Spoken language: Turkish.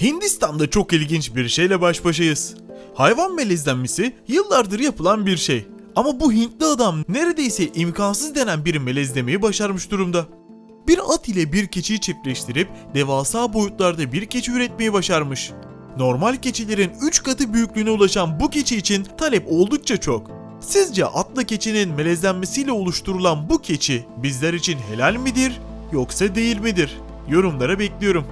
Hindistan'da çok ilginç bir şeyle baş başayız. Hayvan melezlenmesi yıllardır yapılan bir şey. Ama bu Hintli adam neredeyse imkansız denen bir melezlemeyi başarmış durumda. Bir at ile bir keçiyi çiftleştirip devasa boyutlarda bir keçi üretmeyi başarmış. Normal keçilerin 3 katı büyüklüğüne ulaşan bu keçi için talep oldukça çok. Sizce atla keçinin melezlenmesiyle oluşturulan bu keçi bizler için helal midir yoksa değil midir? Yorumlara bekliyorum.